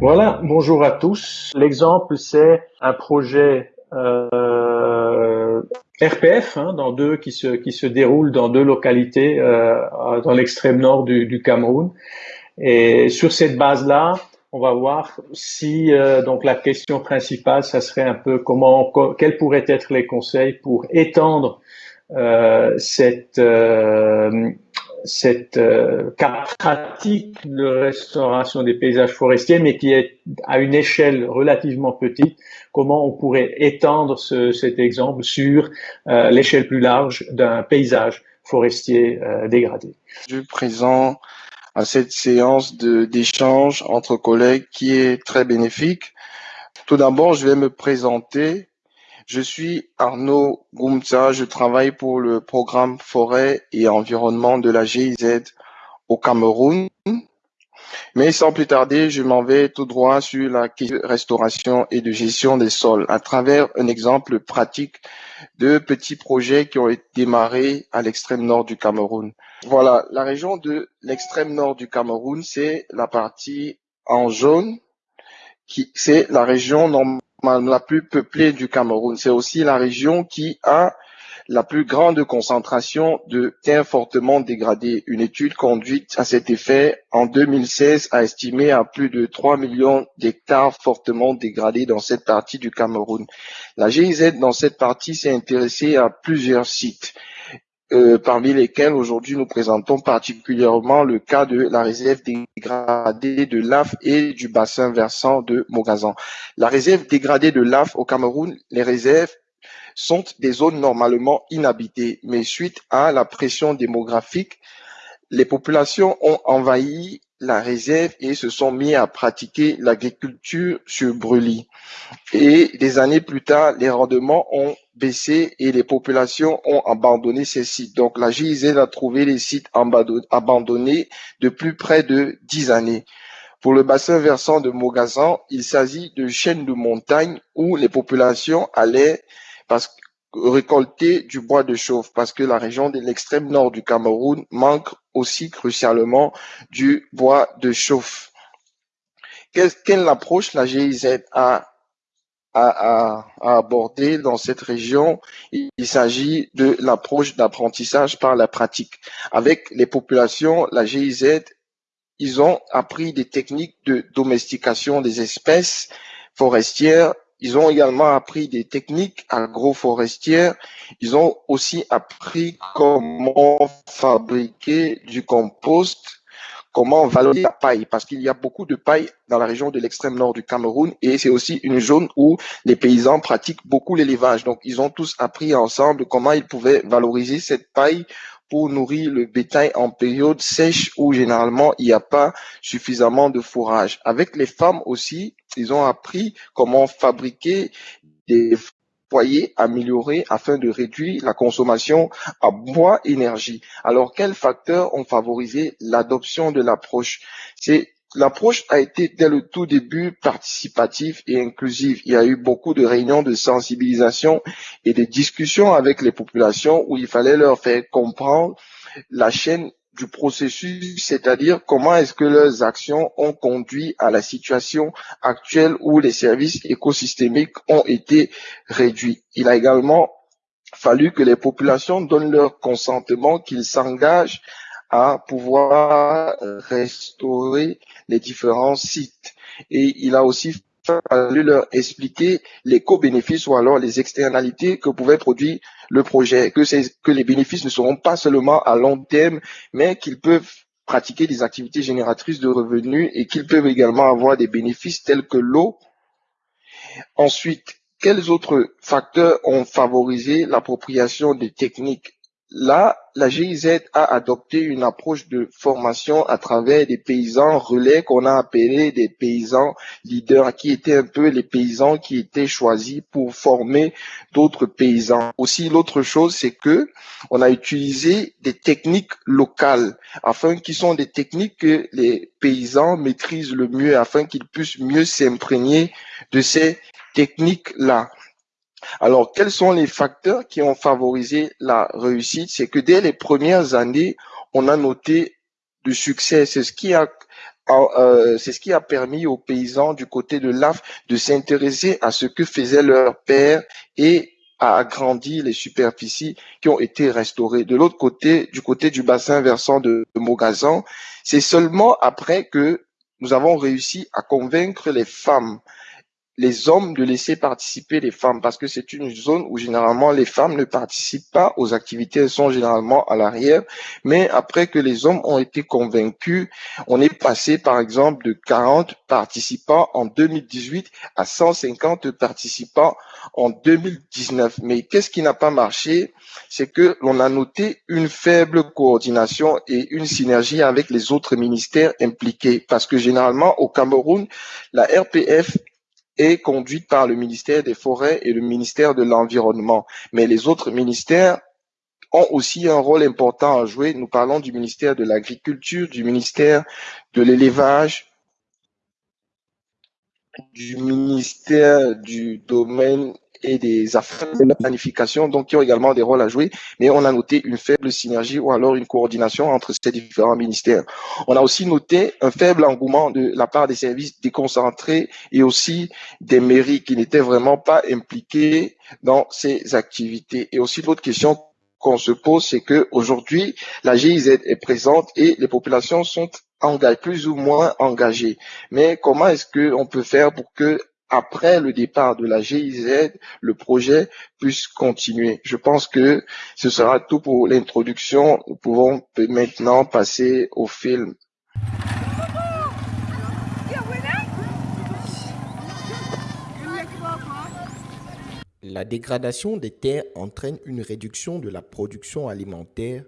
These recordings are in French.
Voilà, bonjour à tous. L'exemple, c'est un projet euh, RPF hein, dans deux qui se qui se déroule dans deux localités euh, dans l'extrême nord du, Cameroun. Et sur cette base-là, on va voir si euh, donc la question principale, ça serait un peu comment quels pourraient être les conseils pour étendre euh, cette euh, pratique de restauration des paysages forestiers, mais qui est à une échelle relativement petite, comment on pourrait étendre ce, cet exemple sur euh, l'échelle plus large d'un paysage forestier euh, dégradé. Je présent à cette séance d'échange entre collègues qui est très bénéfique. Tout d'abord, je vais me présenter je suis Arnaud Goumza, je travaille pour le programme Forêt et Environnement de la GIZ au Cameroun. Mais sans plus tarder, je m'en vais tout droit sur la restauration et de gestion des sols à travers un exemple pratique de petits projets qui ont été démarrés à l'extrême nord du Cameroun. Voilà, la région de l'extrême nord du Cameroun, c'est la partie en jaune, qui c'est la région normale la plus peuplée du Cameroun. C'est aussi la région qui a la plus grande concentration de terres fortement dégradées. Une étude conduite à cet effet en 2016 a estimé à plus de 3 millions d'hectares fortement dégradés dans cette partie du Cameroun. La GIZ dans cette partie s'est intéressée à plusieurs sites. Euh, parmi lesquels aujourd'hui nous présentons particulièrement le cas de la réserve dégradée de l'AF et du bassin versant de Mogazan. La réserve dégradée de l'AF au Cameroun, les réserves sont des zones normalement inhabitées, mais suite à la pression démographique, les populations ont envahi la réserve et se sont mis à pratiquer l'agriculture sur brûlis. Et des années plus tard, les rendements ont baissé et les populations ont abandonné ces sites. Donc la GIZ a trouvé les sites abandonnés depuis près de dix années. Pour le bassin versant de Mogazan, il s'agit de chaînes de montagnes où les populations allaient récolter du bois de chauffe parce que la région de l'extrême nord du Cameroun manque aussi crucialement du bois de chauffe. Quelle approche la GIZ a à, aborder dans cette région, il, s'agit de l'approche d'apprentissage par la pratique. Avec les populations, la GIZ, ils ont appris des techniques de domestication des espèces forestières. Ils ont également appris des techniques agroforestières. Ils ont aussi appris comment fabriquer du compost comment valoriser la paille, parce qu'il y a beaucoup de paille dans la région de l'extrême nord du Cameroun et c'est aussi une zone où les paysans pratiquent beaucoup l'élevage. Donc, ils ont tous appris ensemble comment ils pouvaient valoriser cette paille pour nourrir le bétail en période sèche où généralement il n'y a pas suffisamment de fourrage. Avec les femmes aussi, ils ont appris comment fabriquer des afin de réduire la consommation à bois énergie. Alors, quels facteurs ont favorisé l'adoption de l'approche? L'approche a été dès le tout début participative et inclusive. Il y a eu beaucoup de réunions de sensibilisation et de discussions avec les populations où il fallait leur faire comprendre la chaîne du processus, c'est-à-dire comment est-ce que leurs actions ont conduit à la situation actuelle où les services écosystémiques ont été réduits. Il a également fallu que les populations donnent leur consentement, qu'ils s'engagent à pouvoir restaurer les différents sites. Et il a aussi fallu leur expliquer les co-bénéfices ou alors les externalités que pouvait produire le projet, que les bénéfices ne seront pas seulement à long terme, mais qu'ils peuvent pratiquer des activités génératrices de revenus et qu'ils peuvent également avoir des bénéfices tels que l'eau. Ensuite, quels autres facteurs ont favorisé l'appropriation des techniques Là, la GIZ a adopté une approche de formation à travers des paysans relais qu'on a appelés des paysans leaders, qui étaient un peu les paysans qui étaient choisis pour former d'autres paysans. Aussi, l'autre chose, c'est que on a utilisé des techniques locales, afin qui sont des techniques que les paysans maîtrisent le mieux, afin qu'ils puissent mieux s'imprégner de ces techniques-là. Alors, quels sont les facteurs qui ont favorisé la réussite? C'est que dès les premières années, on a noté du succès. C'est ce qui a euh, c'est ce qui a permis aux paysans du côté de l'AF de s'intéresser à ce que faisait leur père et a agrandi les superficies qui ont été restaurées. De l'autre côté, du côté du bassin versant de, de Mogazan, c'est seulement après que nous avons réussi à convaincre les femmes les hommes de laisser participer les femmes parce que c'est une zone où généralement les femmes ne participent pas aux activités, elles sont généralement à l'arrière. Mais après que les hommes ont été convaincus, on est passé par exemple de 40 participants en 2018 à 150 participants en 2019. Mais qu'est-ce qui n'a pas marché? C'est que l'on a noté une faible coordination et une synergie avec les autres ministères impliqués parce que généralement au Cameroun, la RPF est conduite par le ministère des Forêts et le ministère de l'Environnement. Mais les autres ministères ont aussi un rôle important à jouer. Nous parlons du ministère de l'Agriculture, du ministère de l'Élevage, du ministère du Domaine et des affaires de la planification, donc qui ont également des rôles à jouer, mais on a noté une faible synergie ou alors une coordination entre ces différents ministères. On a aussi noté un faible engouement de la part des services déconcentrés et aussi des mairies qui n'étaient vraiment pas impliquées dans ces activités. Et aussi l'autre question qu'on se pose, c'est que aujourd'hui la GIZ est présente et les populations sont plus ou moins engagées. Mais comment est-ce qu'on peut faire pour que après le départ de la GIZ, le projet puisse continuer. Je pense que ce sera tout pour l'introduction. Nous pouvons maintenant passer au film. La dégradation des terres entraîne une réduction de la production alimentaire,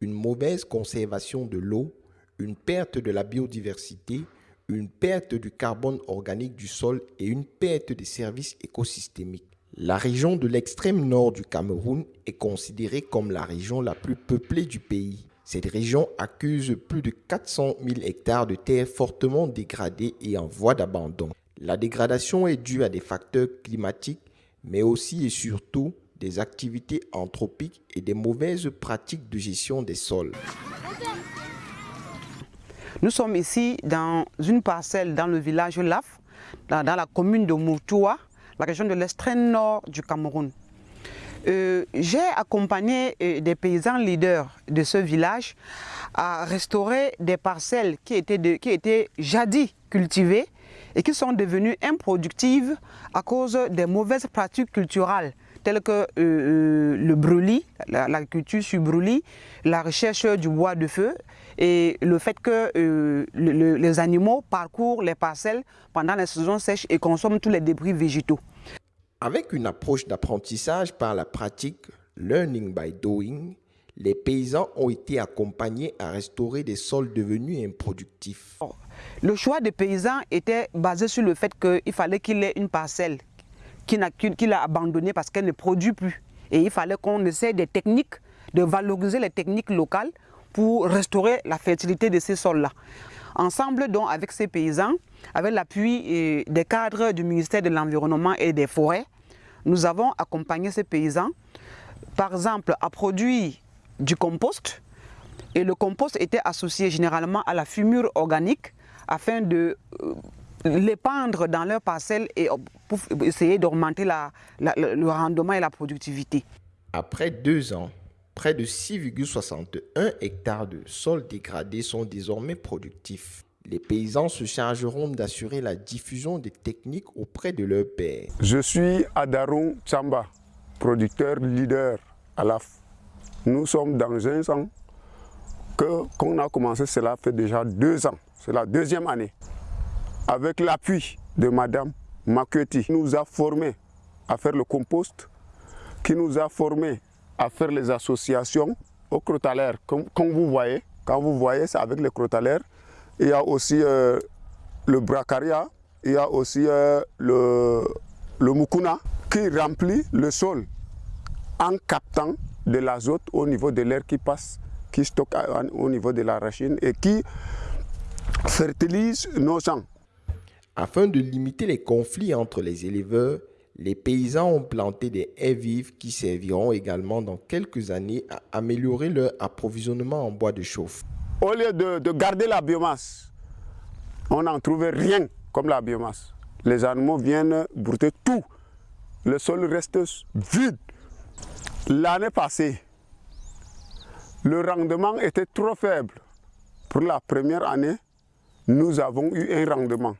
une mauvaise conservation de l'eau, une perte de la biodiversité, une perte du carbone organique du sol et une perte des services écosystémiques. La région de l'extrême nord du Cameroun est considérée comme la région la plus peuplée du pays. Cette région accuse plus de 400 000 hectares de terres fortement dégradées et en voie d'abandon. La dégradation est due à des facteurs climatiques, mais aussi et surtout des activités anthropiques et des mauvaises pratiques de gestion des sols. Nous sommes ici dans une parcelle dans le village Laf, dans, la commune de Moutoua, la région de l'extrême nord du Cameroun. Euh, j'ai accompagné euh, des paysans leaders de ce village à restaurer des parcelles qui étaient, qui étaient jadis cultivées et qui sont devenues improductives à cause des mauvaises pratiques culturelles telles que euh, le brûlis, l'agriculture sur brûlis, la recherche du bois de feu et le fait que euh, les animaux parcourent les parcelles pendant la saison sèche et consomment tous les débris végétaux. Avec une approche d'apprentissage par la pratique, learning by doing, les paysans ont été accompagnés à restaurer des sols devenus improductifs. Le choix des paysans était basé sur le fait qu'il fallait qu'il ait une parcelle qu'il a abandonnée parce qu'elle ne produit plus. Et il fallait qu'on essaie des techniques, de valoriser les techniques locales pour restaurer la fertilité de ces sols-là. Ensemble, donc, avec ces paysans, avec l'appui euh, des cadres du ministère de l'Environnement et des Forêts, nous avons accompagné ces paysans, par exemple, à produire du compost. Et le compost était associé généralement à la fumure organique afin de euh, l'épandre dans leurs parcelles et pour essayer d'augmenter le rendement et la productivité. Après deux ans, près de 6,61 hectares de sols dégradés sont désormais productifs. Les paysans se chargeront d'assurer la diffusion des techniques auprès de leurs pairs. Je suis Adarou Chamba, producteur leader à l'AF. Nous sommes dans un an que qu'on a commencé, cela fait déjà deux ans. C'est la deuxième année. Avec l'appui de Madame Makueti, qui nous a formés à faire le compost, qui nous a formés à faire les associations aux crotalaires. Comme, vous voyez, quand vous voyez, c'est avec les crotalaires. Il y a aussi euh, le bracaria, il y a aussi euh, le, le mukuna qui remplit le sol en captant de l'azote au niveau de l'air qui passe, qui stocke au niveau de la racine et qui fertilise nos champs. Afin de limiter les conflits entre les éleveurs, les paysans ont planté des haies vives qui serviront également dans quelques années à améliorer leur approvisionnement en bois de chauffe. Au lieu de, garder la biomasse on n'en trouvait rien comme la biomasse. Les animaux viennent brouter tout. Le sol reste vide. L'année passée, le rendement était trop faible. Pour la première année, nous avons eu un rendement.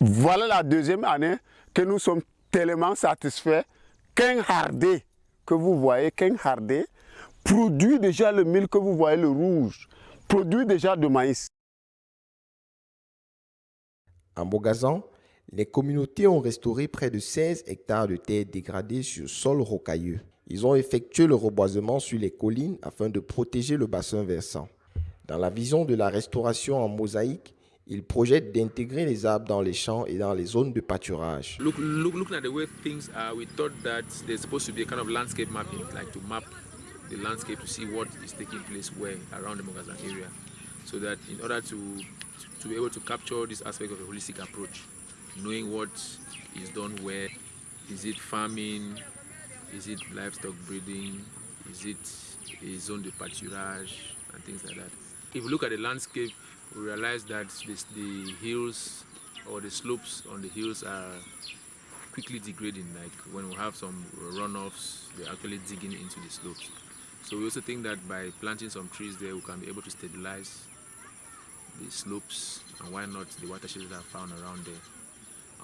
Voilà la deuxième année que nous sommes tellement satisfaits qu'un hardé que vous voyez, qu'un hardé produit déjà le mil que vous voyez, le rouge, produit déjà de maïs. En Bogazan, les communautés ont restauré près de 16 hectares de terres dégradées sur sol rocailleux. Ils ont effectué le reboisement sur les collines afin de protéger le bassin versant. Dans la vision de la restauration en mosaïque, ils projettent d'intégrer les arbres dans les champs et dans les zones de pâturage. Look, look, looking at the way things are, we thought that there's supposed to be a kind of landscape mapping, like to map the landscape to see what is taking place where around the Mogazan area, so that in order to to be able to capture this aspect of a holistic approach, knowing what is done where, is it farming, is it livestock breeding, is it a zone de pâturage, and things like that. If you look at the landscape, we realize that this, the hills or the slopes on the hills are quickly degrading. Like when we have some runoffs, they're actually digging into the slopes. So we also think that by planting some trees there, we can be able to stabilize the slopes and why not the watersheds that are found around there.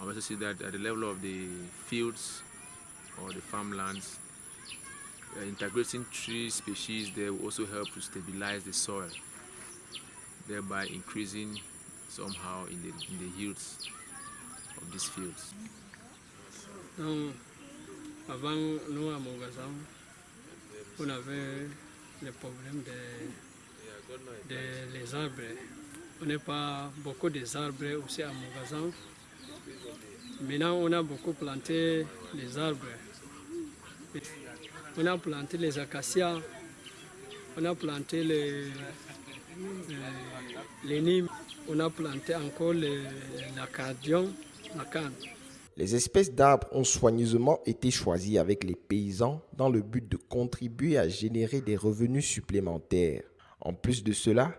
I also see that at the level of the fields or the farmlands, uh, integrating tree species there will also help to stabilize the soil, thereby increasing somehow in the, yields of these fields. Donc, avant, nous à Mogazam, on avait le problème des de arbres. On n'est pas beaucoup des arbres aussi à Mogazam. Maintenant, on a beaucoup planté les arbres. On a planté les acacias, on a planté les, les, les on a planté encore la canne. Les espèces d'arbres ont soigneusement été choisies avec les paysans dans le but de contribuer à générer des revenus supplémentaires. En plus de cela,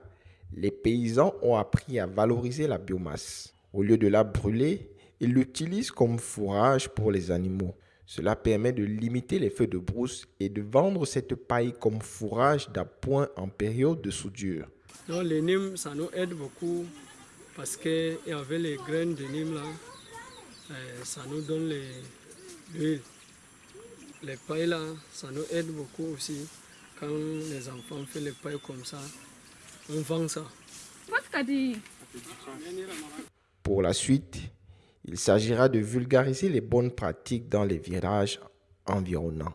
les paysans ont appris à valoriser la biomasse. Au lieu de la brûler, ils l'utilisent comme fourrage pour les animaux. Cela permet de limiter les feux de brousse et de vendre cette paille comme fourrage d'appoint en période de soudure. Donc les nimes, ça nous aide beaucoup parce qu'il y avait les graines de nimes là, ça nous donne l'huile. Les pailles là, ça nous aide beaucoup aussi. Quand les enfants font les pailles comme ça, on vend ça. Pour la suite, il s'agira de vulgariser les bonnes pratiques dans les virages environnants.